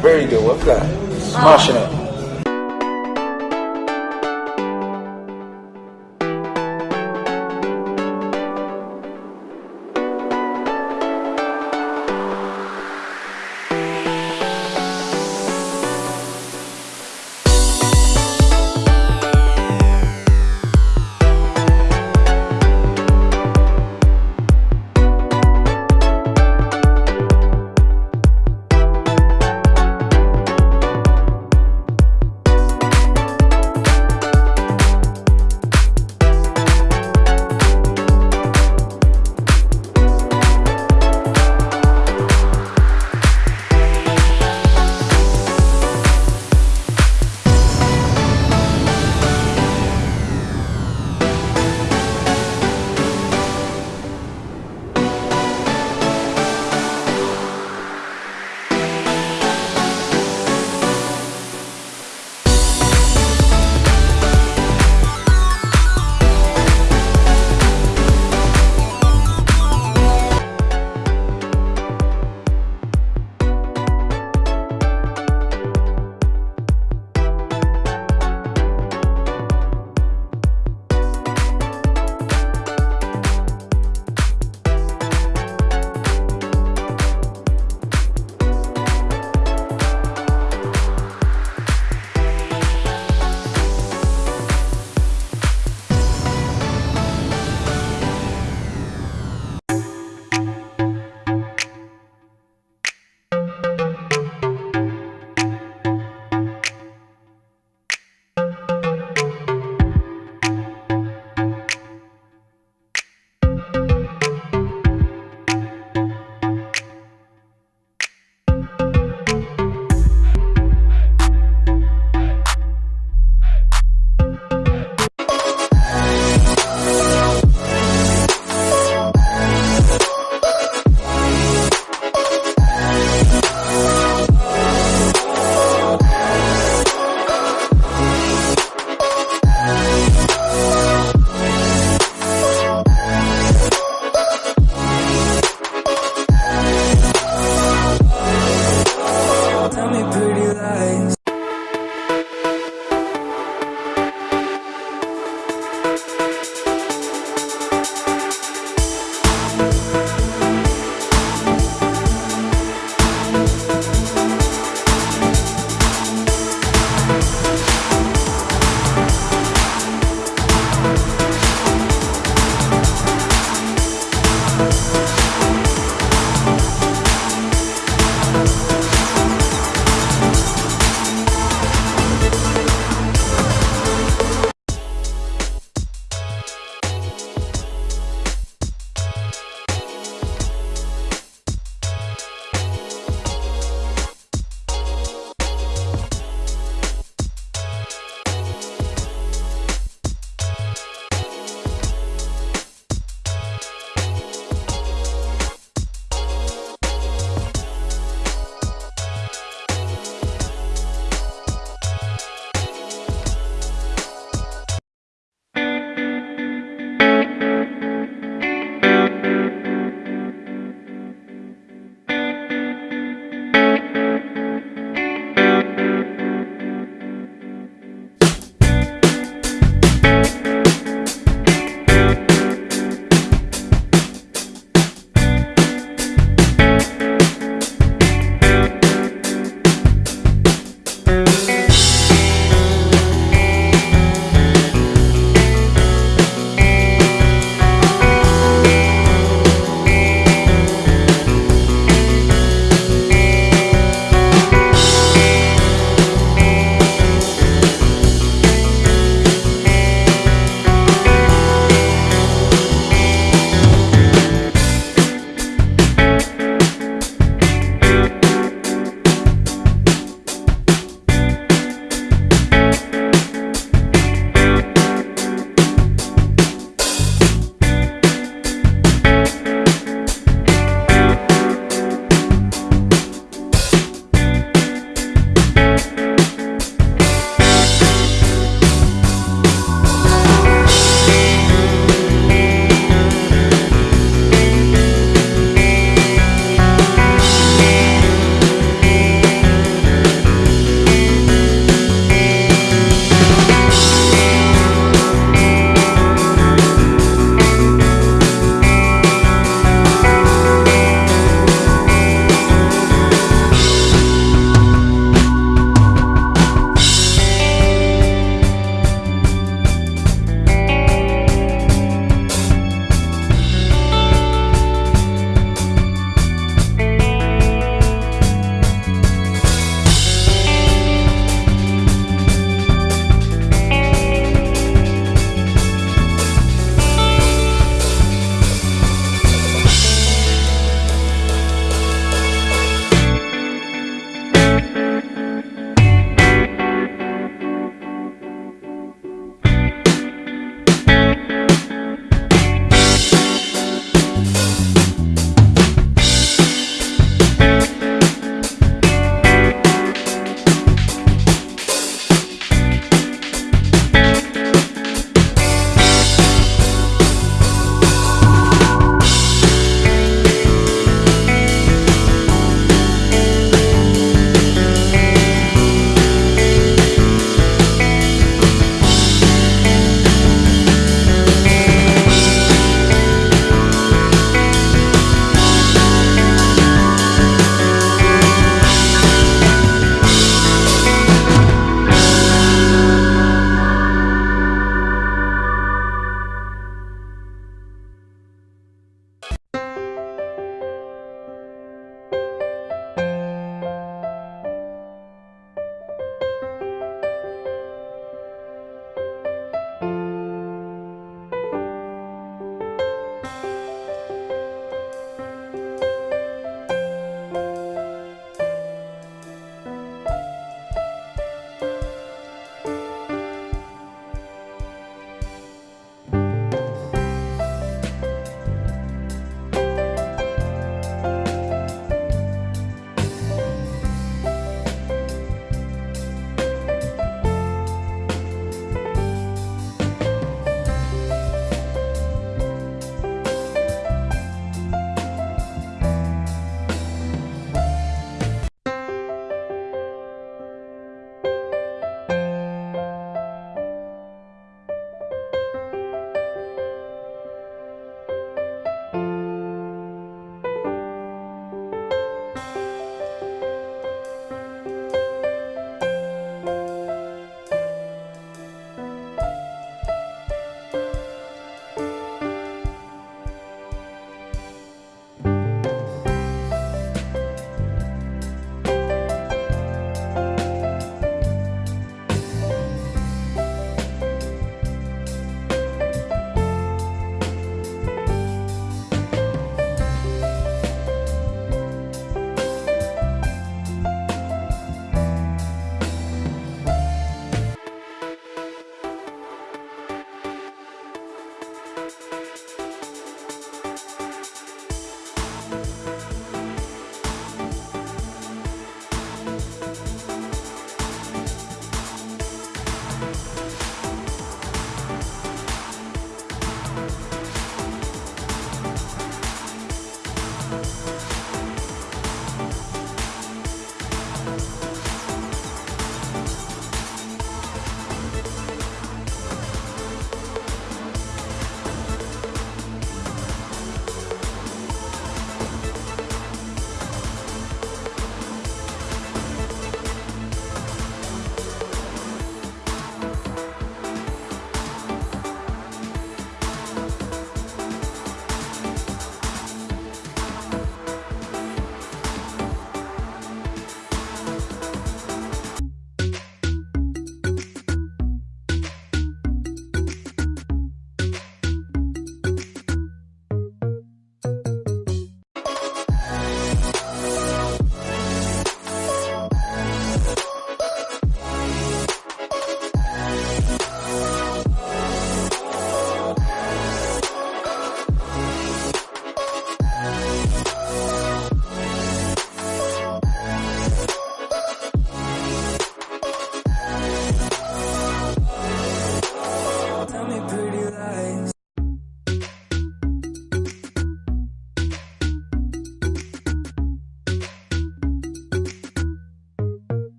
very good. What's that? Smashing it.